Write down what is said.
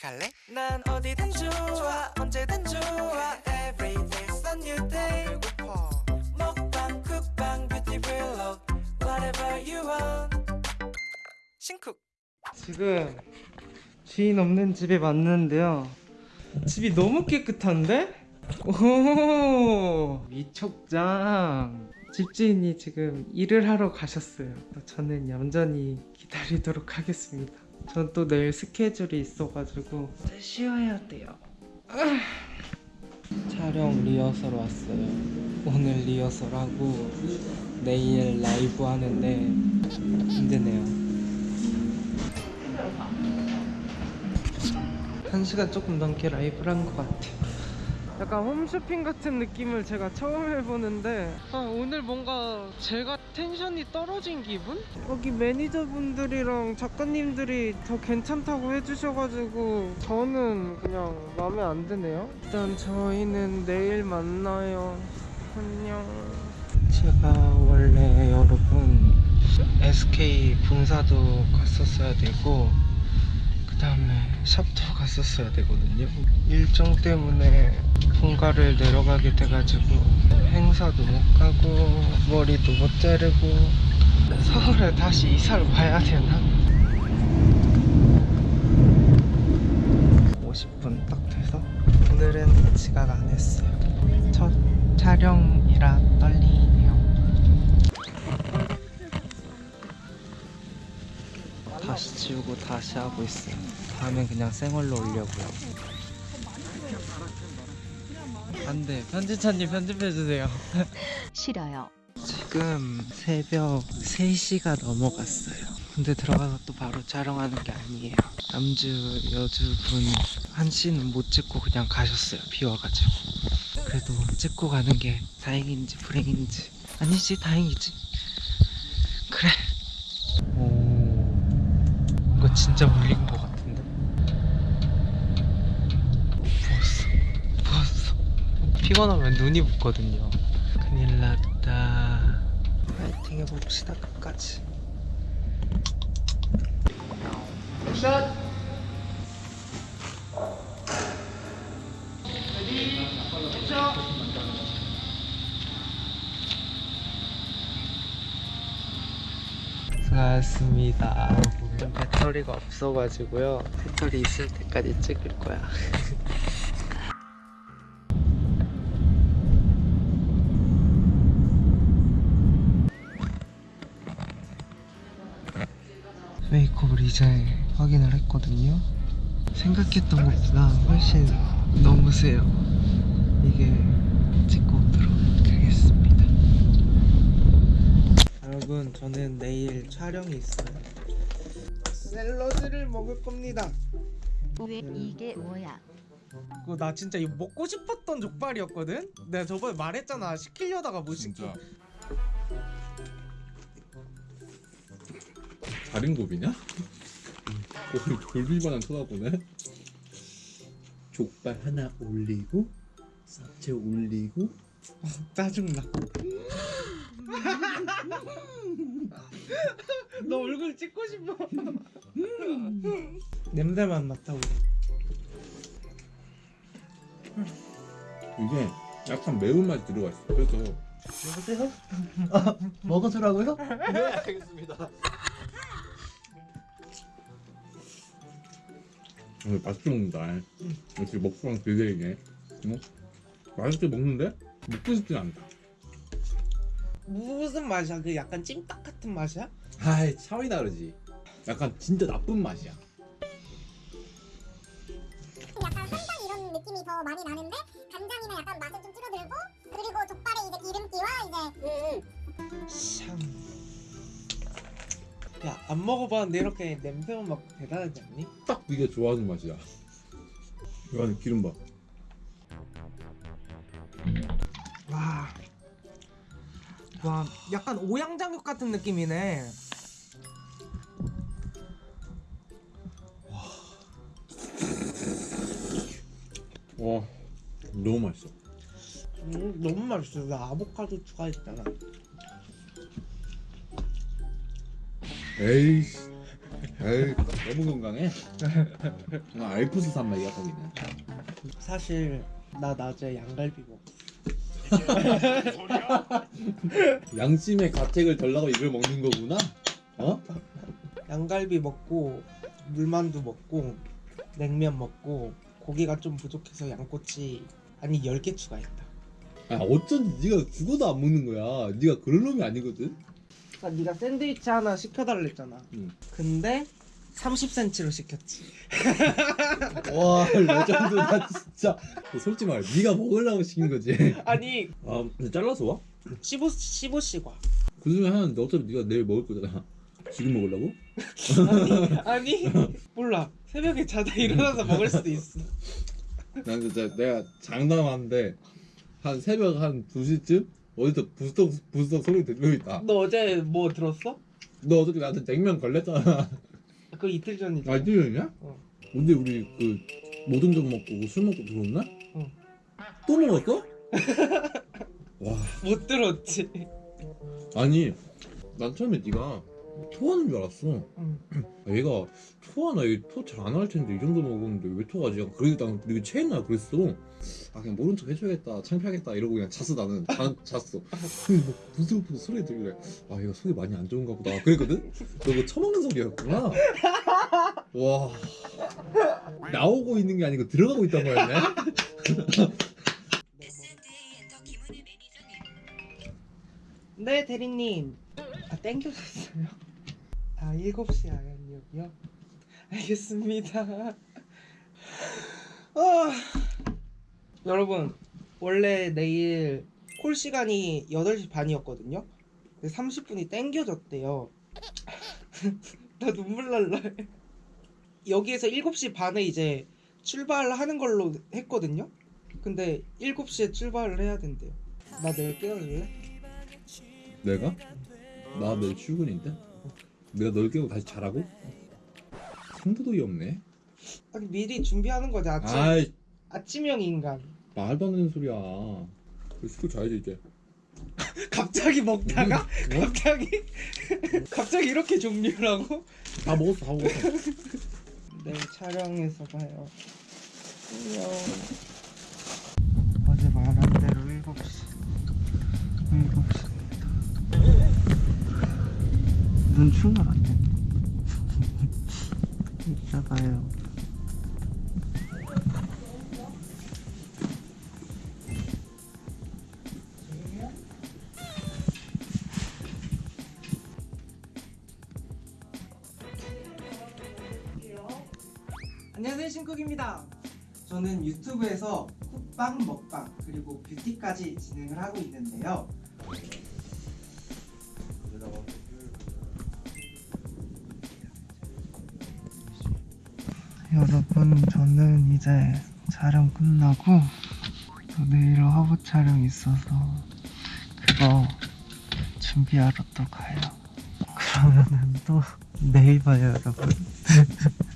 같이 갈래? 난 어디든 좋아 언제든 좋아. Every day's a new day. 배고파. 먹방 쿡방 뷰티 블록 Whatever you want. 신쿡. 지금 주인 없는 집에 왔는데요. 집이 너무 깨끗한데? 오 미촉장. 집주인이 지금 일을 하러 가셨어요. 저는 얌전히 기다리도록 하겠습니다 전 또 내일 스케줄이 있어가지고. 이제 쉬어야 돼요. 촬영 리허설 왔어요. 오늘 리허설하고 내일 라이브 하는데 힘드네요. 한 시간 조금 넘게 라이브를 한 것 같아요. 약간 홈쇼핑 같은 느낌을 제가 처음 해보는데 아, 오늘 뭔가 제가 텐션이 떨어진 기분? 여기 매니저분들이랑 작가님들이 더 괜찮다고 해주셔가지고 저는 그냥 마음에 안 드네요. 일단 저희는 내일 만나요. 안녕. 제가 원래 여러분 SK 분사도 갔었어야 되고 그 다음에 샵도 갔었어야 되거든요. 일정 때문에 본가를 내려가게 돼가지고 행사도 못 가고 머리도 못 자르고 서울에 다시 이사를 가야 되나? 50분 딱 돼서 오늘은 지각 안 했어요. 첫 촬영이라 떨리네요 지우고 다시 하고 있어요. 다음엔 그냥 생얼로 올려고요. 안돼 편집자님 편집해주세요. 싫어요. 지금 새벽 3시가 넘어갔어요. 근데 들어가서 또 바로 촬영하는 게 아니에요. 남주 여주분 한 씨는 못 찍고 그냥 가셨어요. 비 와가지고. 그래도 찍고 가는 게 다행인지 불행인지 아니지 다행이지. 그래. 진짜 물린 것 같은데. 부었어, 부었어. 피곤하면 눈이 붓거든요. 큰일 났다. 파이팅 해봅시다 끝까지. 샷. 수고하셨습니다. 배터리가 없어가지고요. 배터리 있을 때까지 찍을 거야. 메이크업을 이제 확인을 했거든요. 생각했던 것보다 훨씬 너무 세요. 이게 찍고 오도록 하겠습니다. 여러분, 저는 내일 촬영이 있어요. 샐러드를 먹을 겁니다. 왜 이게 뭐야? 그거 나 진짜 이거 먹고 싶었던 족발이었거든? 내가 저번에 말했잖아. 시키려다가 못 시키. 진짜? 거의 돌비만한 쳐다보네 족발 하나 올리고 쌉채 올리고 짜증나. 너 얼굴 찍고 싶어. 냄새만 맡아보자. 이게 약간 매운맛이 들어가 있어 그래서 여보세요? 아, 먹어주라고요? 네 알겠습니다 오늘 맛있게 먹는다 역시 먹방 비대이네 어? 맛있게 먹는데 먹고 싶진 않다 무슨 맛이야? 그 약간 찜닭 같은 맛이야? 아이 차원이 다르지 약간 진짜 나쁜 맛이야 약간 한장 이런 느낌이 더 많이 나는데 간장이나 약간 맛은 좀 줄어들고 그리고 족발의 이제 기름기와 이제 참. 야, 안 먹어봤는데 이렇게 냄새만 맡고 대단하지 않니? 딱 네가 좋아하는 맛이야 이 안에 기름 봐 와, 약간 오양장육 같은 느낌이네. 와 너무 맛있어 음, 너무 맛있어. 나 아보카도 추가했잖아. 에이씨 에이 너무 건강해. 나 알프스 산맥이야 거기는. 사실 나 낮에 양갈비 먹. 양심의 가책을 덜라고 이걸 먹는 거구나. 어? 양갈비 먹고 물만두 먹고 냉면 먹고 고기가 좀 부족해서 양꼬치 아니 10개 추가했다. 아 어쩐지 네가 죽어도 안 먹는 거야. 네가 그런 놈이 아니거든. 그러니까 네가 샌드위치 하나 시켜달랬잖아. 응. 근데 30cm로 시켰지. 와 레전드다 진짜. 솔직히 말해, 네가 먹으려고 시킨 거지. 아니 아 근데 잘라서 와? 15 15시과. 그 중에 하나는 어차피 네가 내일 먹을 거잖아. 지금 먹으려고? 아니 아니 몰라 새벽에 자다 일어나서 먹을 수도 있어. 난 진짜 내가 장담하는데 한 새벽 한 2시쯤 어디서 부스덕 부스덕 소리 들리고 있다. 너 어제 뭐 들었어? 너 어저께 나한테 냉면 걸렸잖아. 그 이틀 전이지. 아, 뛰어있냐? 어. 근데 우리 그점 먹고 술 먹고 들어왔나? 어. 또 먹었어? 와, 못 들었지. 아니 난 처음에 네가 토하는 줄 알았어. 응. 아, 얘가 토하나 얘토잘 안 할 텐데 이 정도 먹었는데 왜 토하지? 그래도 난 되게 체했나 그랬어. 아 그냥 모른 척 해줘야겠다 창피하겠다 이러고 그냥 잤어 나는 자, 잤어. 뭐 부스부스 소리 들길래 아 얘가 속이 많이 안 좋은가 보다 그랬거든. 너 그거 처먹는 소리였구나. 와 나오고 있는 게 아니고 들어가고 있단 말이네. 네 대리님. 아 땡겨졌어요. 아 7시 아연역이요? 알겠습니다. 아, 여러분 원래 내일 콜 시간이 8시 반이었거든요. 근데 30분이 땡겨졌대요. 나 눈물 날라. 여기에서 7시 반에 이제 출발하는 걸로 했거든요. 근데 7시에 출발을 해야 된대요. 나 내일 깨워줄래? 내가? 나 내일 출근인데? 내가 널 깨고 다시 자라고? 상부도이 없네. 아니 미리 준비하는 거지 아침 아이 아침형 인간. 말도 안 되는 소리야. 술 자야지 이제. 갑자기 먹다가 어? 갑자기 갑자기 이렇게 종류라고? 다 먹었어, 다 먹었어. 네 촬영에서 봐요. 안녕. 어제 말한 대로 7시 7시입니다. 눈 충혈 안 돼. 이 안녕하세요 신쿡입니다. 저는 유튜브에서 쿡방, 먹방, 그리고 뷰티까지 진행을 하고 있는데요. 여러분 저는 이제 촬영 끝나고 또 내일 화보 촬영 있어서 그거 준비하러 또 가요. 그러면은 또 내일 봐요 여러분